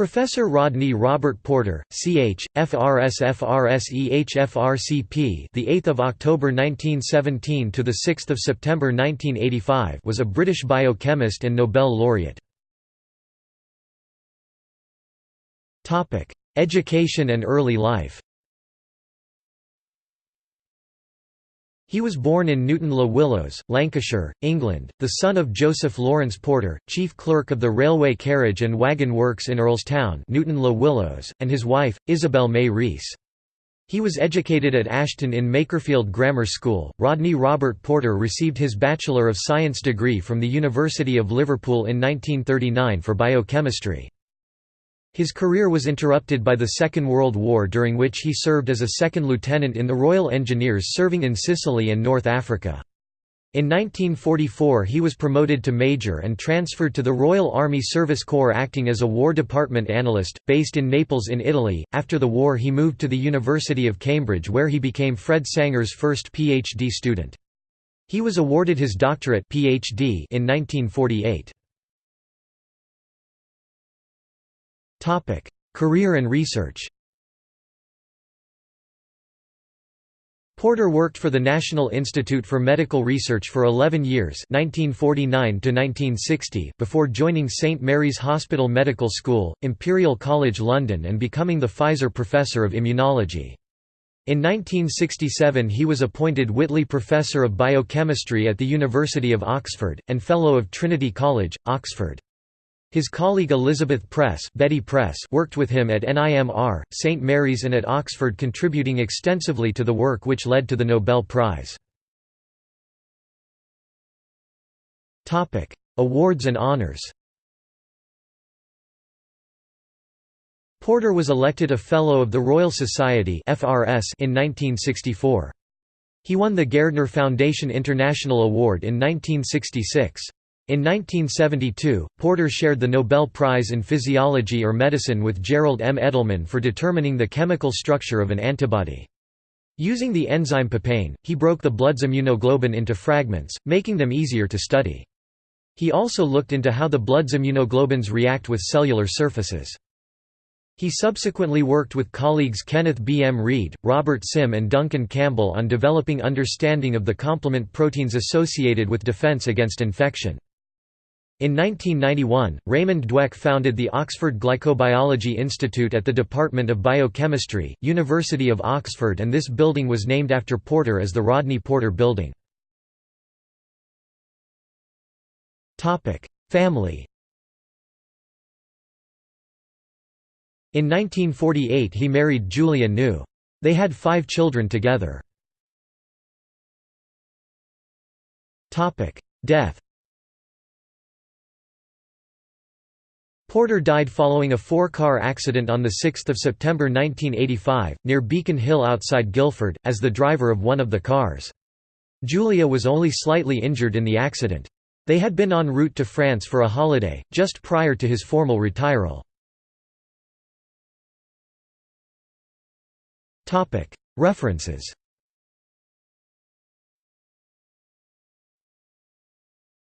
Professor Rodney Robert Porter, Ch. FRS FRSEH FRCP, the 8th of October 1917 to the 6th of September 1985, was a British biochemist and Nobel laureate. Topic: Education and early life. He was born in Newton-le-Willows, Lancashire, England, the son of Joseph Lawrence Porter, chief clerk of the Railway Carriage and Wagon Works in Earlstown Newton-le-Willows, and his wife, Isabel May Rees. He was educated at Ashton in Makerfield Grammar School. Rodney Robert Porter received his Bachelor of Science degree from the University of Liverpool in 1939 for biochemistry. His career was interrupted by the Second World War during which he served as a second lieutenant in the Royal Engineers serving in Sicily and North Africa. In 1944 he was promoted to major and transferred to the Royal Army Service Corps acting as a War Department analyst, based in Naples in Italy. After the war he moved to the University of Cambridge where he became Fred Sanger's first PhD student. He was awarded his doctorate PhD in 1948. Career and research. Porter worked for the National Institute for Medical Research for 11 years 1949 before joining St Mary's Hospital Medical School, Imperial College London and becoming the Pfizer Professor of Immunology. In 1967 he was appointed Whitley Professor of Biochemistry at the University of Oxford, and Fellow of Trinity College, Oxford. His colleague Elizabeth Press, Betty Press worked with him at NIMR, St Mary's and at Oxford contributing extensively to the work which led to the Nobel Prize. Awards and honors Porter was elected a Fellow of the Royal Society in 1964. He won the Gairdner Foundation International Award in 1966. In 1972, Porter shared the Nobel Prize in Physiology or Medicine with Gerald M. Edelman for determining the chemical structure of an antibody. Using the enzyme papain, he broke the blood's immunoglobin into fragments, making them easier to study. He also looked into how the blood's immunoglobins react with cellular surfaces. He subsequently worked with colleagues Kenneth B. M. Reid, Robert Sim and Duncan Campbell on developing understanding of the complement proteins associated with defense against infection. In 1991, Raymond Dwek founded the Oxford Glycobiology Institute at the Department of Biochemistry, University of Oxford and this building was named after Porter as the Rodney Porter Building. Family In 1948 he married Julia New. They had five children together. Death Porter died following a four-car accident on 6 September 1985, near Beacon Hill outside Guildford, as the driver of one of the cars. Julia was only slightly injured in the accident. They had been en route to France for a holiday, just prior to his formal retiral. References